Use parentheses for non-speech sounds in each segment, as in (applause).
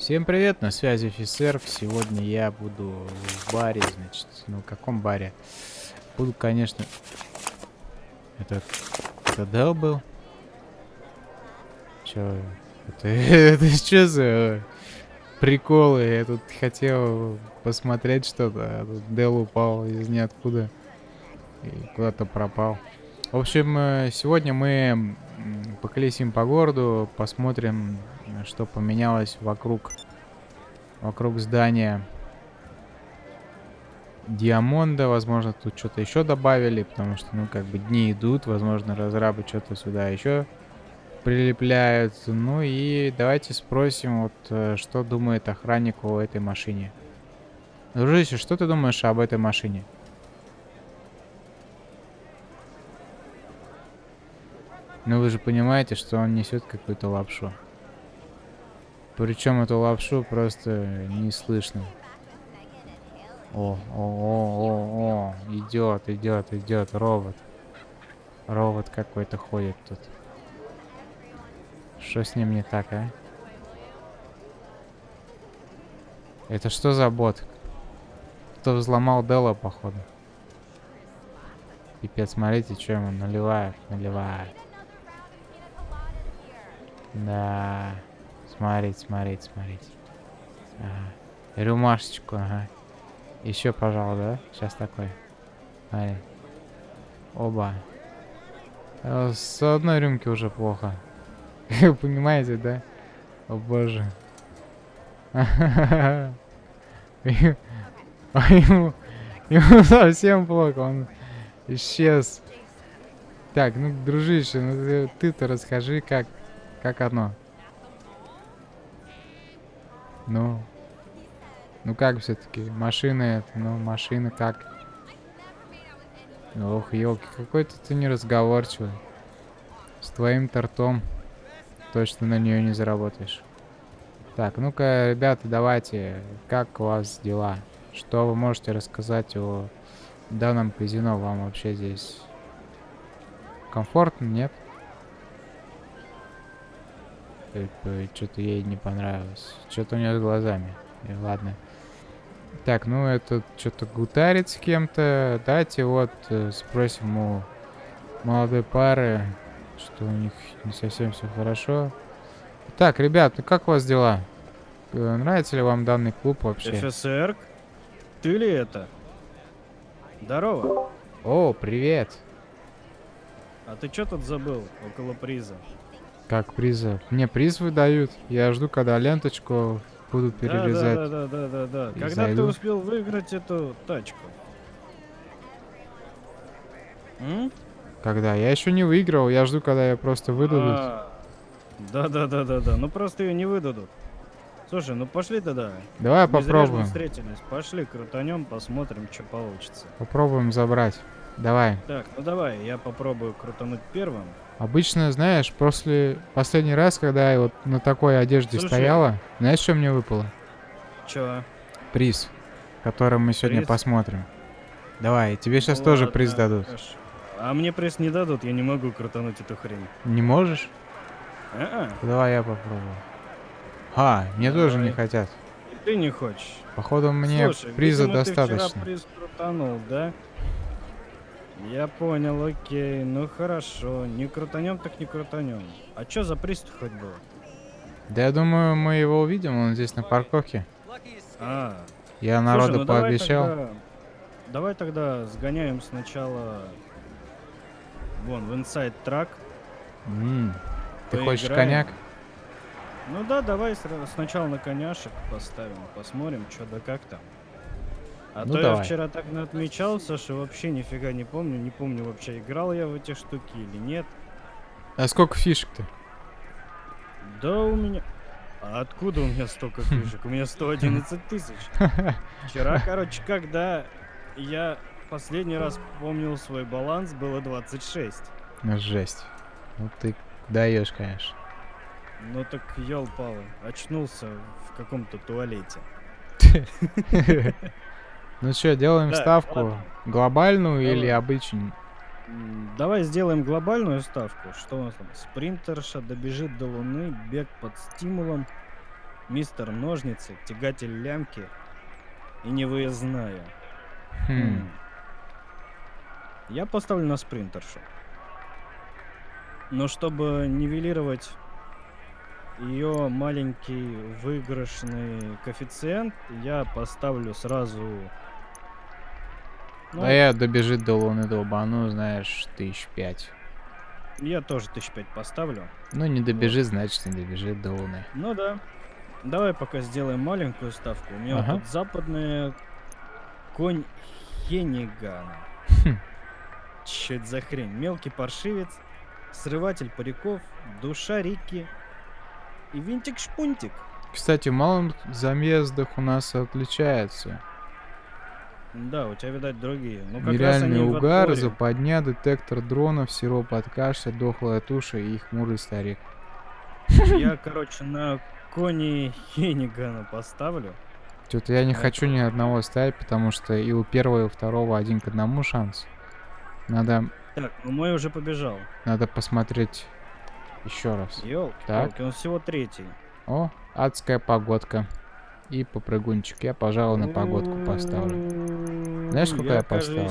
Всем привет, на связи офицер. Сегодня я буду в баре, значит. Ну, в каком баре? Буду, конечно... Это... Это Дел был? Чё? Это, (laughs) это что за приколы? Я тут хотел посмотреть что-то, а тут Дел упал из ниоткуда и куда-то пропал. В общем, э, сегодня мы поколесим по городу, посмотрим, что поменялось вокруг, вокруг здания Диамонда. Возможно, тут что-то еще добавили, потому что, ну, как бы дни идут, возможно, разрабы что-то сюда еще прилепляют. Ну и давайте спросим, вот, э, что думает охранник о этой машине. Дружище, что ты думаешь об этой машине? Но вы же понимаете, что он несет какую-то лапшу. Причем эту лапшу просто не слышно. О, о, о, о, о, идет, идет, идет, робот. Робот какой-то ходит тут. Что с ним не так, а? Это что за бот? Кто взломал Делла, походу. Пипец, смотрите, что ему наливают, наливают. Да. Смотрите, смотрите, смотрите. Ага. Рюмашечку, ага. Еще, пожалуй, да? Сейчас такой. Смотри. Оба. Э, с одной рюмки уже плохо. (laughs) Понимаете, да? О боже. (laughs) Ему, ему совсем плохо, он исчез. Так, ну, дружище, ну ты-то расскажи, как как оно? Ну. Ну как все-таки? Машина это, ну машина как? Ох, елки, какой-то ты неразговорчивый. С твоим тортом точно на нее не заработаешь. Так, ну-ка, ребята, давайте, как у вас дела? Что вы можете рассказать о данном казино? Вам вообще здесь комфортно, нет? Что-то ей не понравилось. Что-то у нее с глазами. И ладно. Так, ну этот что-то гутарит с кем-то. Давайте вот э, спросим у молодой пары, что у них не совсем все хорошо. Так, ребят, ну как у вас дела? Э, нравится ли вам данный клуб вообще? ФСР? Ты ли это? Здорово. О, привет. А ты что тут забыл около приза? Как приза? Мне приз выдают. Я жду, когда ленточку буду перерезать. Да, да, да, да, да. да. Когда зайду. ты успел выиграть эту тачку? М? Когда? Я еще не выиграл, я жду, когда я просто выдадут. А, да, да, да, да, да. Ну просто ее не выдадут. Слушай, ну пошли тогда. Давай Не попробуем. встретились. Пошли, крутанем, посмотрим, что получится. Попробуем забрать. Давай. Так, ну давай, я попробую крутануть первым. Обычно, знаешь, после последний раз, когда я вот на такой одежде Слушай, стояла, знаешь, что мне выпало? Чё? Приз, который мы сегодня приз? посмотрим. Давай, тебе сейчас ну, тоже ладно, приз дадут. Хорошо. А мне приз не дадут, я не могу крутануть эту хрень. Не можешь? А -а. Давай я попробую. А, мне Давай. тоже не хотят. И ты не хочешь? Походу мне Слушай, приза видимо, достаточно. Ты вчера приз крутанул, да? Я понял, окей, ну хорошо. Не крутанем, так не крутанем. А что за приступ хоть был? Да я думаю, мы его увидим, он здесь на парковке. А. Я народу Слушай, ну пообещал. Давай тогда, давай тогда сгоняем сначала вон в Inside Track. Mm. Ты хочешь коньяк? Ну да, давай сначала на коняшек поставим, посмотрим, что да как там. А ну, то давай. я вчера так отмечался, что вообще нифига не помню. Не помню вообще, играл я в эти штуки или нет. А сколько фишек-то? Да у меня... А откуда у меня столько (laughs) фишек? У меня 111 тысяч. (laughs) Вчера, короче, когда я последний раз помнил свой баланс, было 26. Ну, жесть. Ну ты даешь, конечно. Ну так ёл-палы, очнулся в каком-то туалете. (laughs) Ну что, делаем да, ставку ладно. глобальную Давай. или обычную? Давай сделаем глобальную ставку. Что у нас там? Спринтерша добежит до Луны, бег под стимулом, мистер Ножницы, тягатель лямки и невыездная. Хм. Я поставлю на спринтершу. Но чтобы нивелировать ее маленький выигрышный коэффициент, я поставлю сразу... Ну, А я добежит до Луны долбану, знаешь, тысяч пять. я тоже тысяч пять поставлю. Ну, не добежит, значит, не добежит до Луны. Ну да. Давай пока сделаем маленькую ставку. У меня вот Ага. тут западная конь Хенигана. Хм. Это за хрень? Мелкий паршивец, срыватель париков, душа Рики и винтик-шпунтик. Кстати, в малых замездах у нас отличается. Да, у тебя, видать, другие. Ну, как Нереальный угар, западня, детектор дронов, сироп от кашля, дохлая туша и хмурый старик. Я, короче, на кони Хенигана поставлю. Что-то я не Да. хочу ни одного ставить, потому что и у первого, и у второго один к одному шанс. Надо, Так, ну мой уже побежал. надо посмотреть еще раз. Ёлки, Так. он всего третий. О, адская погодка. И попрыгунчик. Я, пожалуй, на погодку поставлю. Знаешь, сколько я, кажись, поставлю?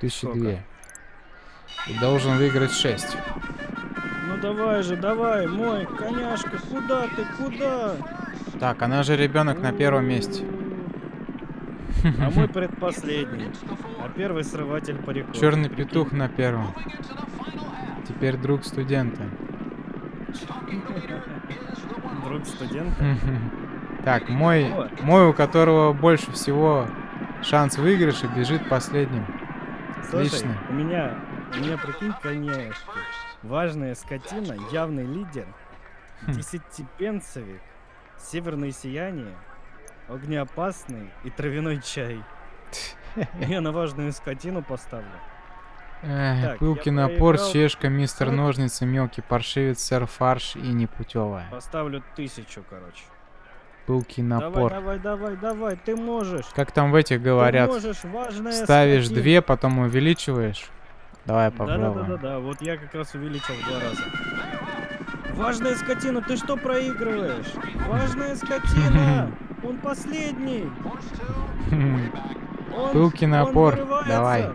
Тысячи сколько? две. И должен выиграть 6. Ну давай же, давай, мой коняшка, куда ты, куда? Так, она же ребенок на первом месте. А мой (laughs) предпоследний. А первый срыватель париков. Черный Прикинь. петух на первом. Теперь друг студента. (laughs) Друг студента. (laughs) Так, мой, мой, у которого больше всего шанс выигрыша, бежит последним. Слушай, Отлично. у меня, у меня, прикинь, коняшки. Важная скотина, явный лидер, Хм. десятипенцевик, северное сияние, огнеопасный и травяной чай. (laughs) Я на важную скотину поставлю. Эх, пылкий напор, проиграл чешка, мистер 40. ножницы, мелкий паршивец, сэр фарш и непутевая. Поставлю тысячу, короче. Пылкий Давай, напор. давай, давай, давай, ты можешь. Как там в этих говорят? Ты можешь, важная Ставишь скотина. две, потом увеличиваешь. Давай Да, попробуем. да, да, да, да. Вот я как раз увеличил в два раза. Важная скотина, ты что проигрываешь? Важная скотина! (laughs) Он последний! (laughs) Он, Пылкий он напор, давай.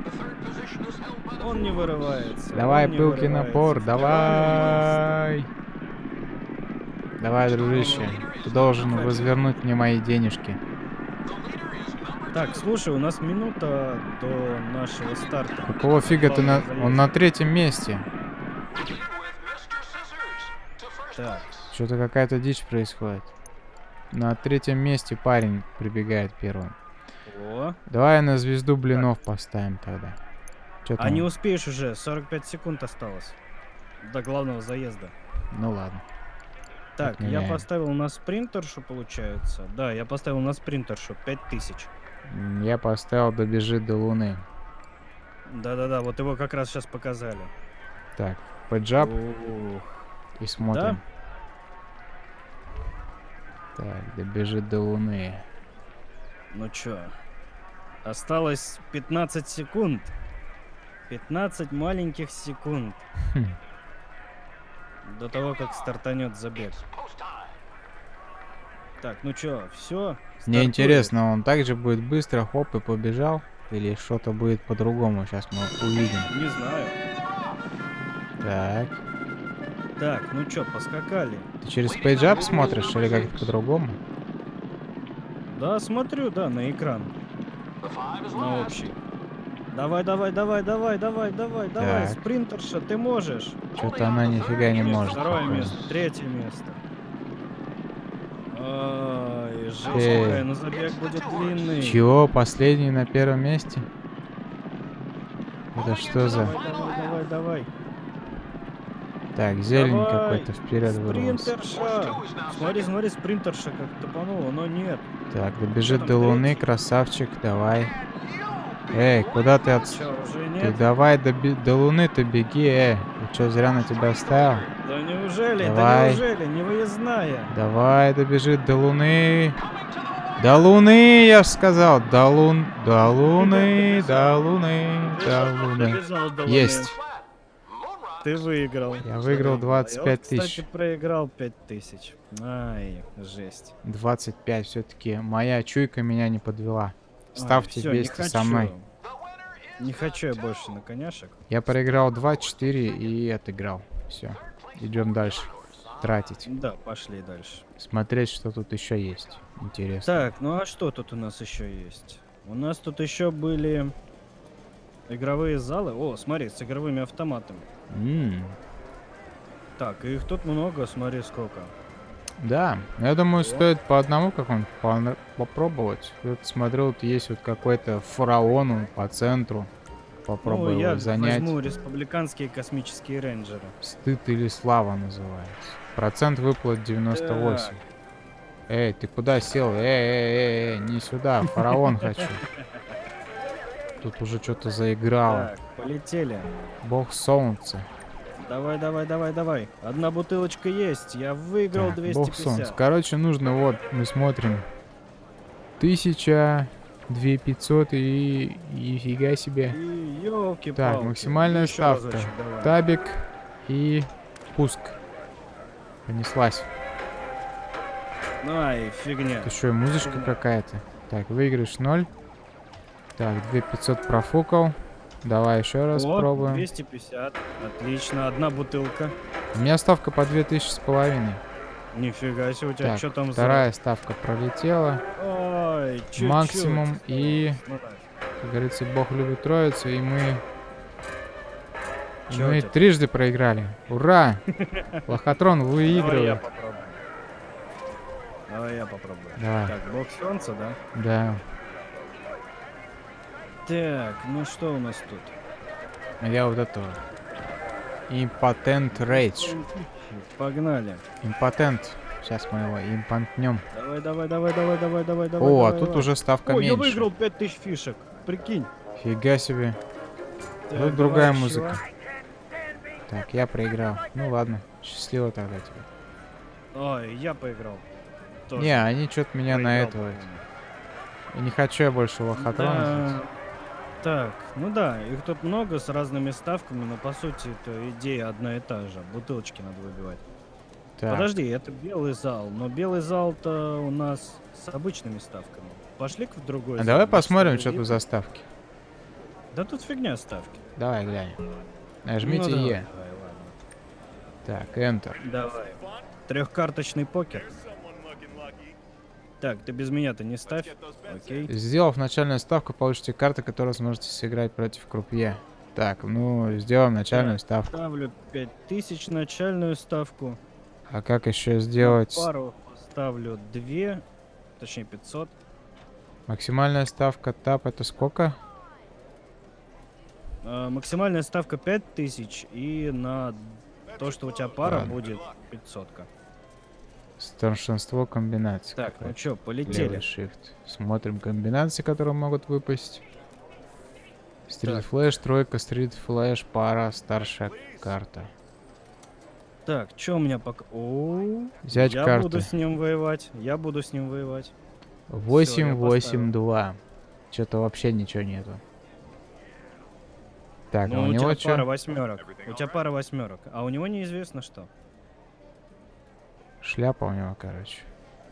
Он не вырывается. Давай, он не пылкий вырывается. напор, давай. Давай, дружище. Ты должен возвернуть мне мои денежки. Так, слушай, у нас минута до нашего старта. Какого фига ты на... Он на третьем месте. Так, Что-то какая-то дичь происходит. На третьем месте парень прибегает первым. о. Давай на звезду блинов поставим тогда. Чё А там? не успеешь уже, 45 секунд осталось. До главного заезда. Ну ладно. Так, я Отменяем. поставил на спринтершу, получается. Да, я поставил на спринтершу 5000. М, Я поставил добежит до луны. Да-да-да, вот его как раз сейчас показали. Так, поджап Ух. и смотрим. Так, добежит до луны. Ну чё, осталось 15 секунд. 15 маленьких секунд Хм. (laughs) до того, как стартанет забег. Так, ну чё, все? Мне интересно, он также будет быстро, хоп, и побежал? Или что-то будет по-другому? Сейчас мы увидим. Не знаю. Так. Так, ну чё, поскакали. Ты через пейджап смотришь или как-то по-другому? Да, смотрю, да, на экран. На общий. Давай, давай, давай, давай, давай, давай, давай, спринтерша, ты можешь. Что-то она нифига не может. Второе похоже. место, третье место. Ай, жесть какая, но забег будет длинный. Чего? Последний на первом месте? Это что за... Давай, давай, давай. Так, зелень какой-то вперед вырвался. Спринтерша. Смотри, смотри, спринтерша как топанула, но нет. Так, добежит до луны, красавчик, давай. Эй, куда ты от... Чё, Ты давай до, би- до луны ты беги, эй. Ты что, зря на тебя оставил? Да неужели? Да Давай. неужели? Не выездная. Давай, добежит до луны. До луны, я ж сказал. До лун... До луны, до луны, до луны. Есть. ты выиграл. Я выиграл Что я 25 кстати, тысяч. проиграл 5 тысяч. Ай, жесть. 25 все-таки. Моя чуйка меня не подвела. Ставьте всё, не вместе со мной. Не хочу я больше на коняшек. Я проиграл 2-4 и отыграл. Все. Идем дальше. Тратить. Да, пошли дальше. Смотреть, что тут еще есть. Интересно. Так, ну а что тут у нас еще есть? У нас тут еще были игровые залы. О, смотри, с игровыми автоматами. М, Так, их тут много, смотри сколько. Да, я думаю, Вот. стоит по одному какому-нибудь пона- попробовать. Вот смотрю, вот есть вот какой-то фараон он по центру. Попробую ну, его я занять. возьму республиканские космические рейнджеры. Стыд или слава называется. Процент выплат 98. Так. Эй, ты куда сел? Эй, эй, эй, эй, не сюда, фараон хочу. (laughs) Тут уже что-то заиграло. Так, полетели. Бог солнца. Давай, давай, давай, давай. Одна бутылочка есть. Я выиграл Так, Бог 250. солнца. Короче, нужно вот, мы смотрим. Тысяча, две пятьсот и... и фига себе. И елки Так, максимальная ставка. Табик и пуск. Понеслась. Ну, ай, фигня. Это что, музычка какая-то? Так, выигрыш 0. Так, 2500 профукал. Давай еще раз Вот, пробуем. 250. Отлично, одна бутылка. У меня ставка по 2000 с половиной. Нифига себе, у тебя Так, что там вторая ставка пролетела. за... Ой, чуть-чуть. Максимум и-. Как говорится, Бог любит троицу, и мы... Чё мы это? трижды проиграли. Ура! (laughs) Лохотрон Давай я выигрывает. попробую. Давай я попробую. Давай. Так, бог солнца, да? Да. Так, ну что у нас тут? А Я вот этого. Импотент рейдж. Погнали. Импотент. Сейчас мы его импотнем. Давай, давай, давай, давай, давай, давай, давай. О, а давай, тут давай. уже ставка О, я меньше. выиграл 5000 фишек. Прикинь. Фига себе. Так, Тут другая давай музыка. еще. Так, я проиграл. Ну ладно, счастливо тогда тебе. Ой, я поиграл. Тоже Не, они что-то меня на проиграл, этого. по-моему. Я не хочу я больше лохотрона. Да. Так, ну да, их тут много с разными ставками, но по сути это идея одна и та же. Бутылочки надо выбивать. Так, Подожди, это белый зал, но белый зал-то у нас с обычными ставками. Пошли в другой а зал, давай посмотрим, что тут за ставки. Да тут фигня ставки. Давай глянем. Нажмите ну, давай, Е. давай, ладно. Так, Enter. Давай. Трехкарточный покер. Так, ты без меня-то не ставь. Окей. Сделав начальную ставку, получите карты, которые сможете сыграть против крупье. Так, ну, сделаем начальную ставку. Ставлю 5000 начальную ставку. А как еще сделать? Пару ставлю 2, точнее 500. Максимальная ставка тап это сколько? А, максимальная ставка 5000 и на то, что у тебя пара Ладно. будет 500. -ка. Старшинство комбинаций. Так, ну какое-то. чё, Левый полетели. shift. Смотрим комбинации, которые могут выпасть. Стрит Так. флэш, тройка, стрит флэш, пара, старшая карта. Так, что у меня пока... О, Взять я карты. буду с ним воевать. Я буду с ним воевать. 8, я 8, 2. Что-то вообще ничего нету. Так, а ну, у у, него тебя пара что? восьмерок. У тебя пара восьмерок. А у него неизвестно что. Шляпа у него, короче.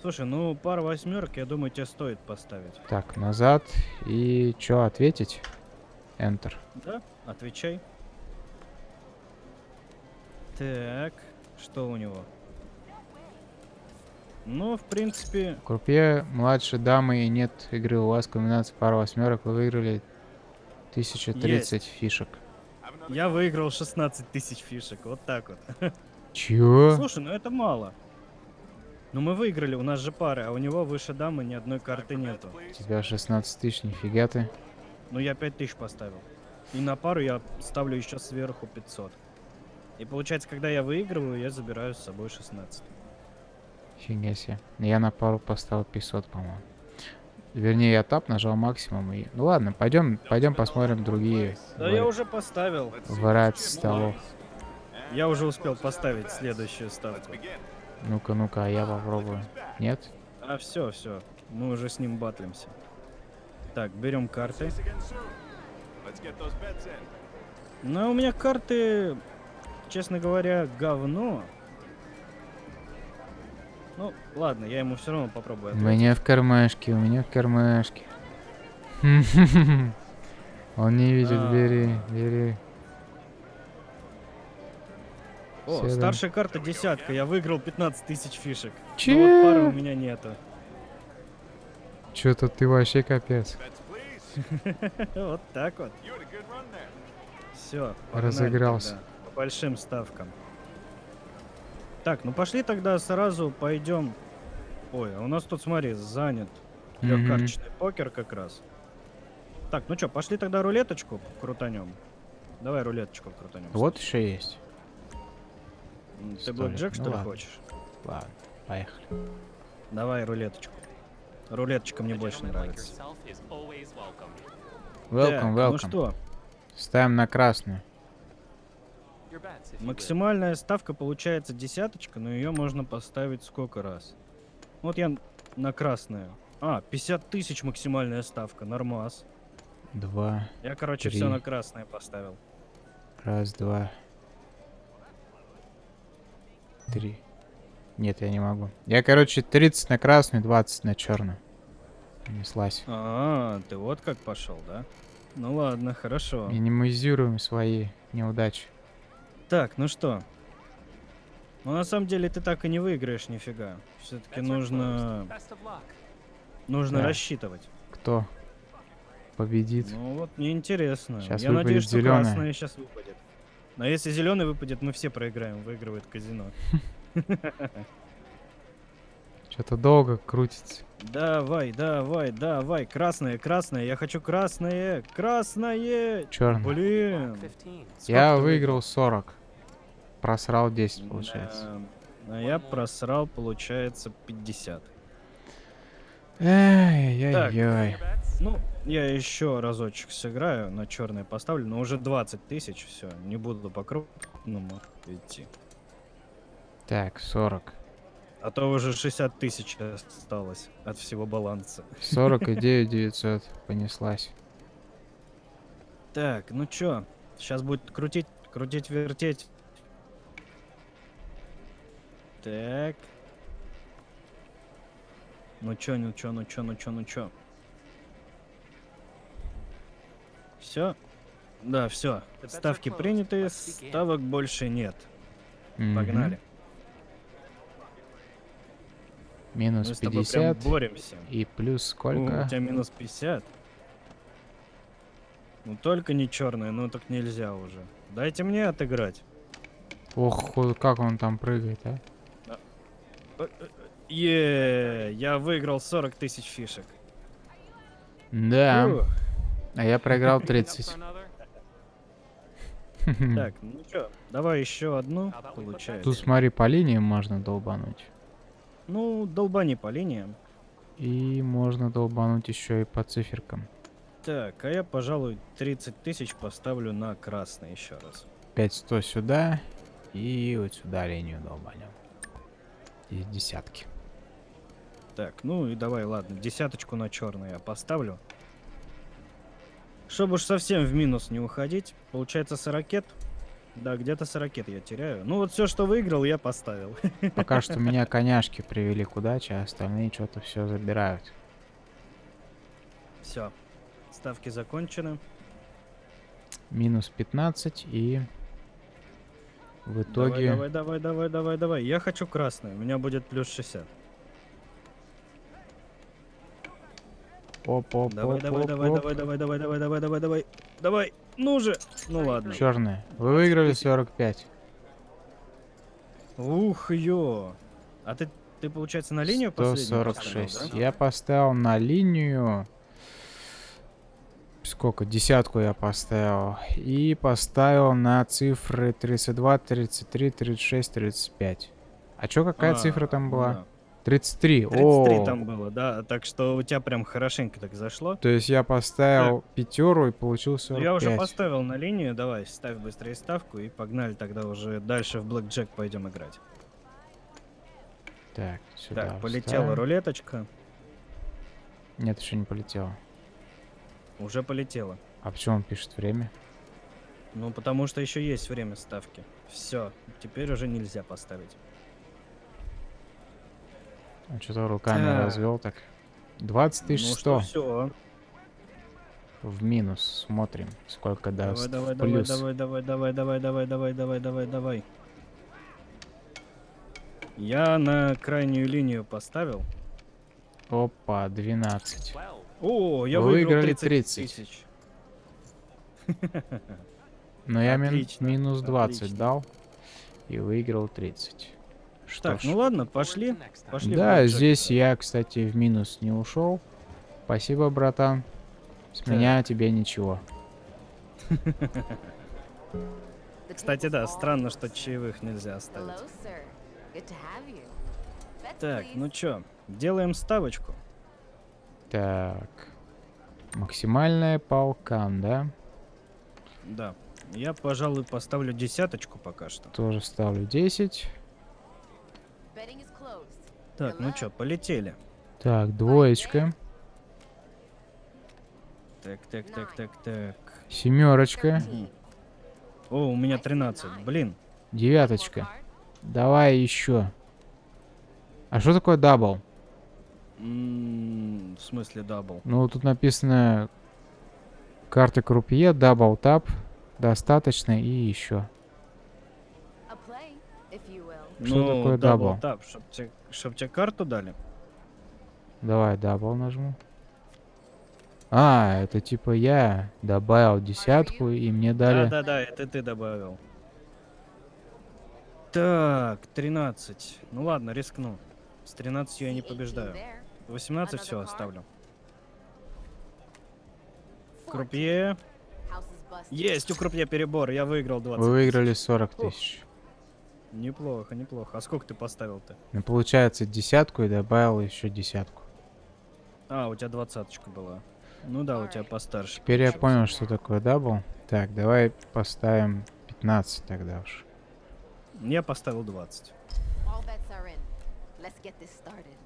Слушай, ну пара восьмерок, я думаю, тебе стоит поставить. Так, назад. И что, ответить? Enter. Да? Отвечай. Так, что у него? Ну, в принципе, Крупье, младшей дамы и нет игры. У вас комбинация пара восьмерок. Вы выиграли 1030 фишек. я выиграл 16 тысяч фишек. Вот так вот. Чё? Слушай, ну это мало. Ну мы выиграли, у нас же пары, а у него выше дамы ни одной карты нету. У тебя 16 тысяч, нифига ты. Ну я 5 тысяч поставил. И на пару я ставлю еще сверху 500. И получается, когда я выигрываю, я забираю с собой 16. Фига себе. Я на пару поставил 500, по-моему. Вернее, я тап нажал максимум и... Ну ладно, пойдем, пойдем посмотрим другие Да вари- я уже поставил. вариации столов. Я уже успел поставить следующую ставку. Ну-ка, ну-ка, а я попробую. Нет? А все, все. Мы уже с ним батлимся. Так, берем карты. Ну, у меня карты честно говоря, говно. Ну, ладно, я ему все равно попробую У ответить. меня в кармашке, у меня в кармашке. (laughs) Он не видит, А. бери, бери. О, да. старшая карта десятка, я выиграл 15 тысяч фишек. Но Че? вот пары у меня нету. Чё-то ты вообще капец. (laughs) Вот так вот. Все, Разыгрался. По большим ставкам. Так, ну пошли тогда сразу пойдем. Ой, а у нас тут, смотри, занят. Трехкарточный покер как раз. Так, ну что, пошли тогда рулеточку крутанем. Давай рулеточку крутанем. Вот еще есть. Ты блэкджек, ну что ли, ладно. хочешь? Ладно, поехали. Давай рулеточку. Рулеточка мне больше нравится. Welcome, Так, welcome. Ну что, Ставим на красную. максимальная ставка получается десяточка, но ее можно поставить сколько раз? Вот я на красную. А, 50 тысяч максимальная ставка, нормас. Два. Я, короче, Три. все на красное поставил. Раз, два. Три. Нет, я не могу. Я, короче, 30 на красную, 20 на черную. Неслась. А, ты вот как пошел, да? Ну ладно, хорошо. Минимизируем свои неудачи. Так, ну что? Ну на самом деле ты так и не выиграешь нифига. Все-таки нужно, нужно Да. рассчитывать. Кто победит? Ну вот мне интересно. Щас Я надеюсь, что зелёная. красная сейчас выпадет. Но если зеленый выпадет, мы все проиграем, выигрывает казино. (laughs) Что-то долго крутится. Давай, давай, давай, красное, красное, я хочу красное, красное. Черный. Блин. Я Сколько выиграл 40. Просрал 10, получается. Да, А я просрал, получается, 50. Эй-яй-яй. Ну, я еще разочек сыграю, на черное поставлю, но уже 20 тысяч, все, не буду по крупному идти. Так, 40. А то уже 60 тысяч осталось от всего баланса. 49 900. (laughs) Понеслась. Так, ну чё, сейчас будет крутить, крутить, вертеть. Так. Ну чё, ну чё, ну чё, ну чё, ну чё. Все? Да, все. Ставки приняты, ставок больше нет. Погнали. Минус Мы с тобой прям 50. боремся. И плюс сколько? у тебя минус 50. Ну только не черная, ну так нельзя уже. Дайте мне отыграть. Ох, как он там прыгает, а? Э, э, Е, я выиграл 40 тысяч фишек. Да. Ух. А я проиграл 30. (laughs) Так, ну чё, давай еще одну, получается. Тут смотри, по линиям можно долбануть. Ну, долбани по линиям. И можно долбануть еще и по циферкам. Так, а я, пожалуй, 30 тысяч поставлю на красный еще раз. 5-100 сюда. И вот сюда линию долбанем. И десятки. Так, ну и давай, ладно, десяточку на черный я поставлю. Чтобы уж совсем в минус не уходить, получается сорокет. Да, где-то сорокет я теряю. Ну вот все, что выиграл, я поставил. (laughs) Пока что меня коняшки привели к удаче, а остальные что-то все забирают. Все, ставки закончены. Минус 15 и в Давай, итоге... давай, давай, давай, давай, давай. Я хочу красный, у меня будет плюс 60. Оп, оп, Давай, оп, давай, оп, давай, оп. давай, давай, давай, давай, давай, давай, давай. Давай, ну же. Ну ладно. Черная. Вы выиграли 45. Ух, ё. А ты, ты получается на линию последнюю поставил, 146. да? Я поставил на линию... Сколько? Десятку я поставил. И поставил на цифры 32, 33, 36, 35. А чё, какая А, цифра там была? да. 33. 33 О, там было, да. Так что у тебя прям хорошенько так зашло. То есть я поставил пятеру и получил Ну, 45. я уже поставил на линию, давай, ставь быстрее ставку и погнали тогда уже дальше в Блэк Джек пойдем играть. Так, сюда так, полетела вставим. рулеточка. Нет, еще не полетела. Уже полетела. А почему он пишет время? Ну, потому что еще есть время ставки. Все, теперь уже нельзя поставить. А что-то руками Так. развел так. 20 тысяч ну 100 что, все. в минус. Смотрим, сколько даст давай, давай, плюс. давай, давай, давай, давай, давай, давай, давай, давай, давай. Я на крайнюю линию поставил. Опа, 12. О, я Вы выиграл выиграли 30 30. тысяч. Но я мин- минус 20 отлично. дал и выиграл 30. Что Так, ж. ну ладно, пошли. Пошли. да, blackjack. здесь я, кстати, в минус не ушел. Спасибо, братан. С Так. меня тебе ничего. Кстати, да, странно, что чаевых нельзя оставить. Так, ну чё, делаем ставочку. Так. Максимальная полкан, да? Да. Я, пожалуй, поставлю десяточку пока что. Тоже ставлю 10. Так, ну чё, полетели. Так, двоечка. Так, так, так, так, так. Семерочка. О, у меня 13. Блин. Девяточка. Давай еще. А что такое double? В смысле double? Ну, тут написано карты крупье, double тап, достаточно и еще. Что такое double? тап, чтоб тебе, чтоб тебе карту дали? Давай double нажму. А, это типа я добавил десятку и мне дали... Да-да-да, это ты добавил. Так, 13. Ну ладно, рискну. С 13 я не See 18 побеждаю. there. 18 Another все оставлю. 14. Крупье. Есть у крупье перебор, я выиграл 20. Вы выиграли тысяч. 40 тысяч. Неплохо, неплохо. А сколько ты поставил-то? Ну, получается десятку и добавил еще десятку. А, у тебя двадцаточка была. Ну да, у тебя постарше. Теперь я понял, что такое дабл. Так, давай поставим 15 тогда уж. Я поставил 20. All bets are in. Let's get this started.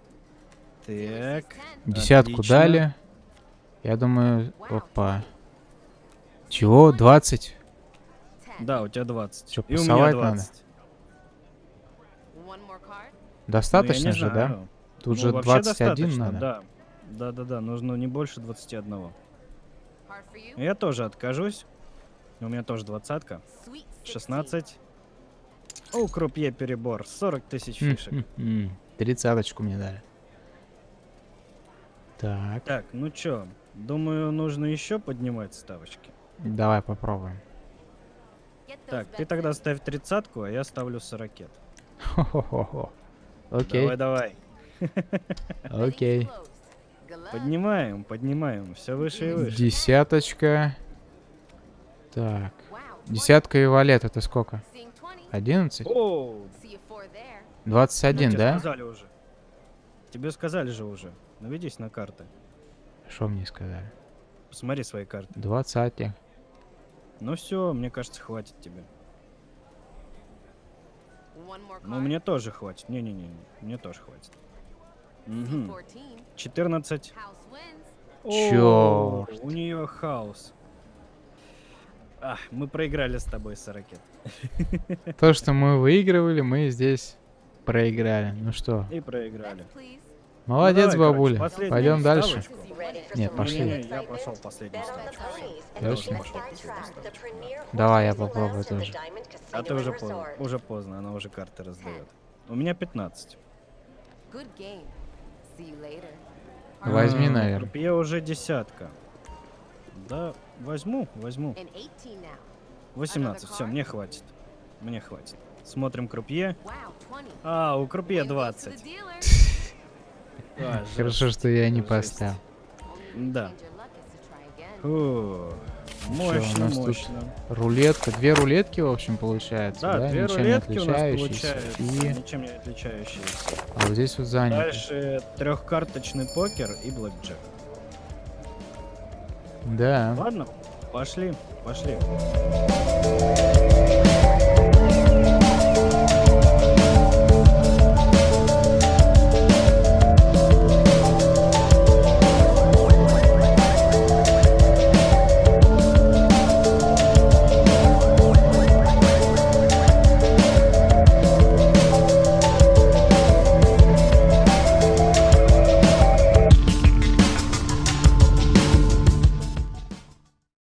Dealer Так. says 10. Десятку Отлично. дали. Я думаю, опа. 20. Чего? 20? 10. Да, у тебя 20. Чё, И у меня пасовать надо? Достаточно Ну, же, да? Тут Ну, же вообще 21 достаточно, надо. Да. Да, да, да, нужно не больше 21. Hard for you. Я тоже откажусь. У меня тоже двадцатка. Sweet 16. 16. У крупье перебор. 40 тысяч фишек. М-м-м. Тридцаточку мне дали. Так, Так, ну чё, думаю, нужно еще поднимать ставочки. давай попробуем. Так, ты тогда ставь тридцатку, а я ставлю сорокет. Хо-хо-хо-хо. Окей, Давай, давай. Окей. Поднимаем, поднимаем. Все выше и выше. Десяточка. Так, Wow, 20. десятка и валет это сколько? Seeing 20. 11? О, See a four there. 21, ну, тебе да? сказали уже. Тебе сказали же уже. Наведись на карты. Что мне сказали? Посмотри свои карты. 20. Ну все, мне кажется, хватит тебе. Ну, мне тоже хватит. Не-не-не, мне тоже хватит. Мгм. 14. 14. House wins. О, Чёрт. У нее хаос. А, мы проиграли с тобой, Сорокет. То, что мы выигрывали, мы здесь проиграли. Ну что, И проиграли. Молодец, давай, короче, бабуля. последнюю Пойдем дальше. ставочку. Нет, пошли. Последний ставочку. Я пошел последнюю ставочку. Давай, я попробую тоже. А ты уже поздно. Уже поздно, она уже карты раздает. У меня 15. Good game. See you later. Возьми, наверное. крупье уже десятка. Да, возьму, возьму. And 18 now. 18, все, мне хватит. Мне хватит. Смотрим крупье. Wow, 20. А, у крупье Win goes to 20. (laughs) А, Хорошо, что я не поставил. Да. try again. Фу, у мощно, нас тут мощно. Рулетка. Две рулетки, в общем, получается. Да, Да, две ничем не рулетки у нас получаются, И... ничем не отличающиеся. А вот здесь вот занято. Дальше трехкарточный покер и блэкджек. Да. Ладно, пошли, пошли.